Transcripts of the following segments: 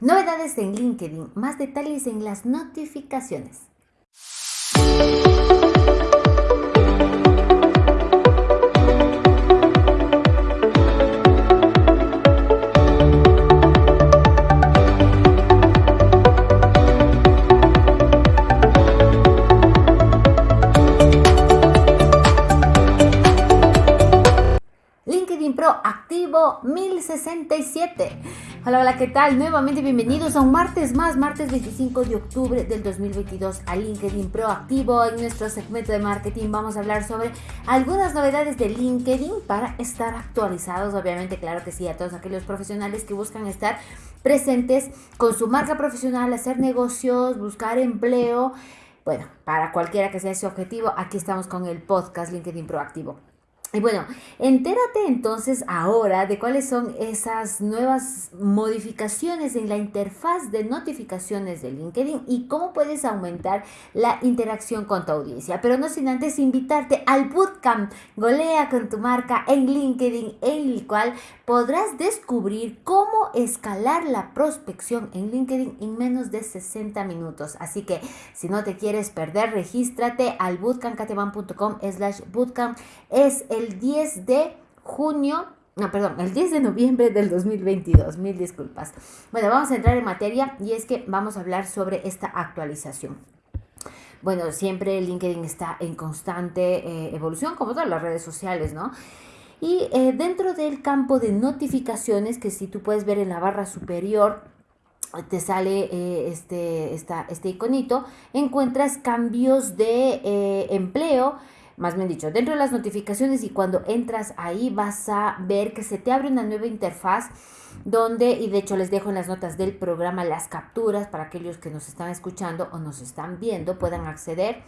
Novedades en LinkedIn, más detalles en las notificaciones. LinkedIn Pro activo 1067. Hola, hola, ¿qué tal? Nuevamente bienvenidos a un martes más, martes 25 de octubre del 2022 a LinkedIn Pro activo. En nuestro segmento de marketing vamos a hablar sobre algunas novedades de LinkedIn para estar actualizados, obviamente, claro que sí, a todos aquellos profesionales que buscan estar presentes con su marca profesional, hacer negocios, buscar empleo. Bueno, para cualquiera que sea ese objetivo, aquí estamos con el podcast LinkedIn Proactivo. Y bueno, entérate entonces ahora de cuáles son esas nuevas modificaciones en la interfaz de notificaciones de LinkedIn y cómo puedes aumentar la interacción con tu audiencia. Pero no sin antes invitarte al bootcamp Golea con tu marca en LinkedIn, en el cual podrás descubrir cómo escalar la prospección en LinkedIn en menos de 60 minutos. Así que si no te quieres perder, regístrate al bootcampcateman.com slash bootcamp. Es 10 de junio no, perdón, el 10 de noviembre del 2022, mil disculpas. Bueno, vamos a entrar en materia y es que vamos a hablar sobre esta actualización. Bueno, siempre LinkedIn está en constante eh, evolución, como todas las redes sociales, ¿no? Y eh, dentro del campo de notificaciones, que si tú puedes ver en la barra superior, te sale eh, este, este iconito, encuentras cambios de empleo, más bien dicho, dentro de las notificaciones y cuando entras ahí vas a ver que se te abre una nueva interfaz donde, y de hecho les dejo en las notas del programa las capturas para aquellos que nos están escuchando o nos están viendo puedan acceder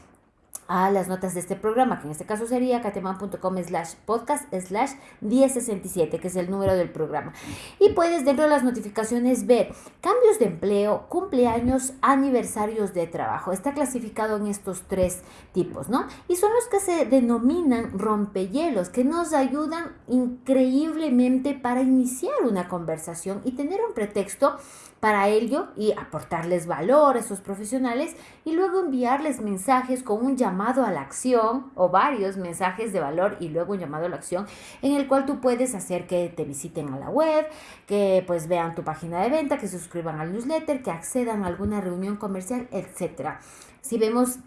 a las notas de este programa, que en este caso sería cateman.com slash podcast slash 1067, que es el número del programa. Y puedes dentro de las notificaciones ver cambios de empleo, cumpleaños, aniversarios de trabajo. Está clasificado en estos tres tipos, ¿no? Y son los que se denominan rompehielos, que nos ayudan increíblemente para iniciar una conversación y tener un pretexto para ello y aportarles valor a esos profesionales y luego enviarles mensajes con un llamado a la acción o varios mensajes de valor y luego un llamado a la acción en el cual tú puedes hacer que te visiten a la web, que pues vean tu página de venta, que suscriban al newsletter, que accedan a alguna reunión comercial, etcétera. Si vemos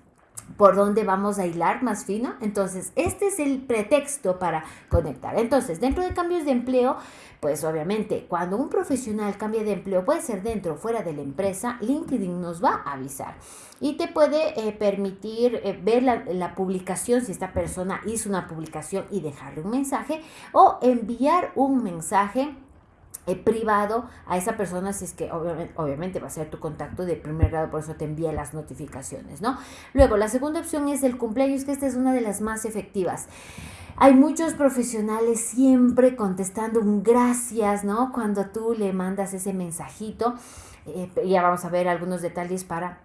por dónde vamos a hilar más fino. Entonces, este es el pretexto para conectar. Entonces, dentro de cambios de empleo, pues obviamente, cuando un profesional cambia de empleo, puede ser dentro o fuera de la empresa, LinkedIn nos va a avisar y te puede eh, permitir eh, ver la, la, publicación, si esta persona hizo una publicación y dejarle un mensaje o enviar un mensaje eh, privado a esa persona si es que obviamente, obviamente, va a ser tu contacto de primer grado, por eso te envía las notificaciones, ¿no? Luego, la segunda opción es el cumpleaños, que esta es una de las más efectivas. Hay muchos profesionales siempre contestando un gracias, ¿no? Cuando tú le mandas ese mensajito. Eh, ya vamos a ver algunos detalles para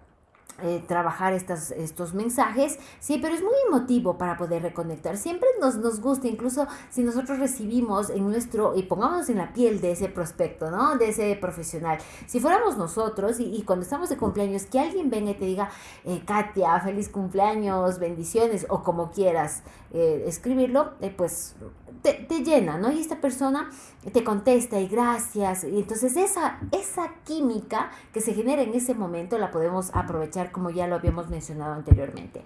eh, trabajar estas, estos mensajes, sí, pero es muy emotivo para poder reconectar. Siempre nos, nos gusta, incluso si nosotros recibimos en nuestro, y pongámonos en la piel de ese prospecto, ¿no? De ese profesional. Si fuéramos nosotros y, cuando estamos de cumpleaños, que alguien venga y te diga, eh, Katia, feliz cumpleaños, bendiciones, o como quieras eh, escribirlo, pues te, te, llena, ¿no? Y esta persona te contesta y gracias. Y entonces esa, esa química que se genera en ese momento la podemos aprovechar como ya lo habíamos mencionado anteriormente.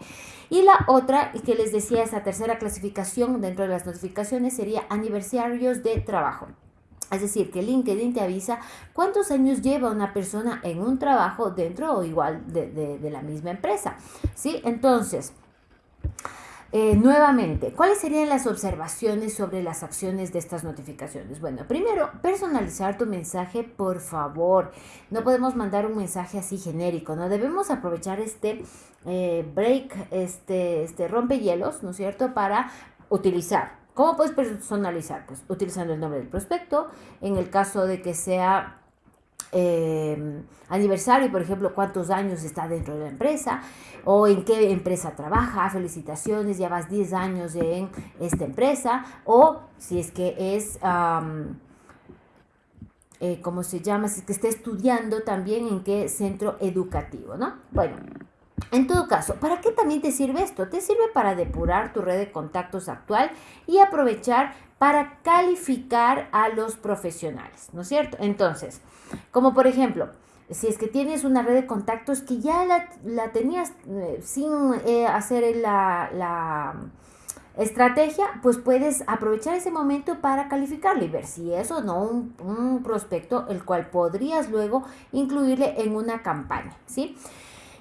Y la otra, que les decía, esa tercera clasificación dentro de las notificaciones sería aniversarios de trabajo. Es decir, que LinkedIn te avisa cuántos años lleva una persona en un trabajo dentro o igual de, de, la misma empresa. ¿Sí? Entonces, eh, nuevamente, ¿cuáles serían las observaciones sobre las acciones de estas notificaciones? Bueno, primero, personalizar tu mensaje, por favor. No podemos mandar un mensaje así genérico, ¿no? Debemos aprovechar este eh, break, este, este rompehielos, ¿no es cierto?, para utilizar. ¿Cómo puedes personalizar? Pues utilizando el nombre del prospecto. En el caso de que sea eh, aniversario, por ejemplo, cuántos años está dentro de la empresa o en qué empresa trabaja, felicitaciones, ya vas 10 años en esta empresa, o si es que es eh, ¿cómo se llama? Si es que esté estudiando también en qué centro educativo, ¿no? Bueno, en todo caso, ¿para qué también te sirve esto? Te sirve para depurar tu red de contactos actual y aprovechar para calificar a los profesionales, ¿no es cierto? Entonces, como por ejemplo, si es que tienes una red de contactos que ya la, tenías eh, sin eh, hacer la, estrategia, pues puedes aprovechar ese momento para calificarlo y ver si es o no un prospecto el cual podrías luego incluirle en una campaña, ¿sí?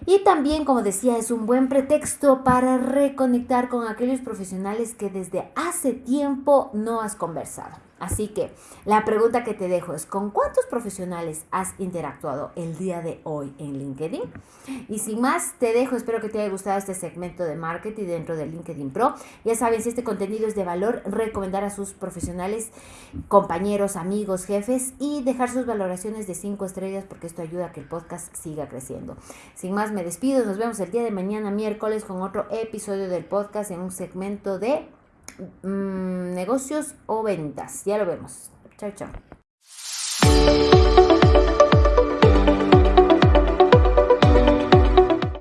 Y también, como decía, es un buen pretexto para reconectar con aquellos profesionales que desde hace tiempo no has conversado. Así que la pregunta que te dejo es, ¿con cuántos profesionales has interactuado el día de hoy en LinkedIn? Y sin más, te dejo, espero que te haya gustado este segmento de marketing dentro de LinkedIn Pro. Ya saben, si este contenido es de valor, recomendar a sus profesionales, compañeros, amigos, jefes y dejar sus valoraciones de 5 estrellas porque esto ayuda a que el podcast siga creciendo. Sin más, me despido, nos vemos el día de mañana, miércoles, con otro episodio del podcast en un segmento de Mm, negocios o ventas. Ya lo vemos. Chao, chao.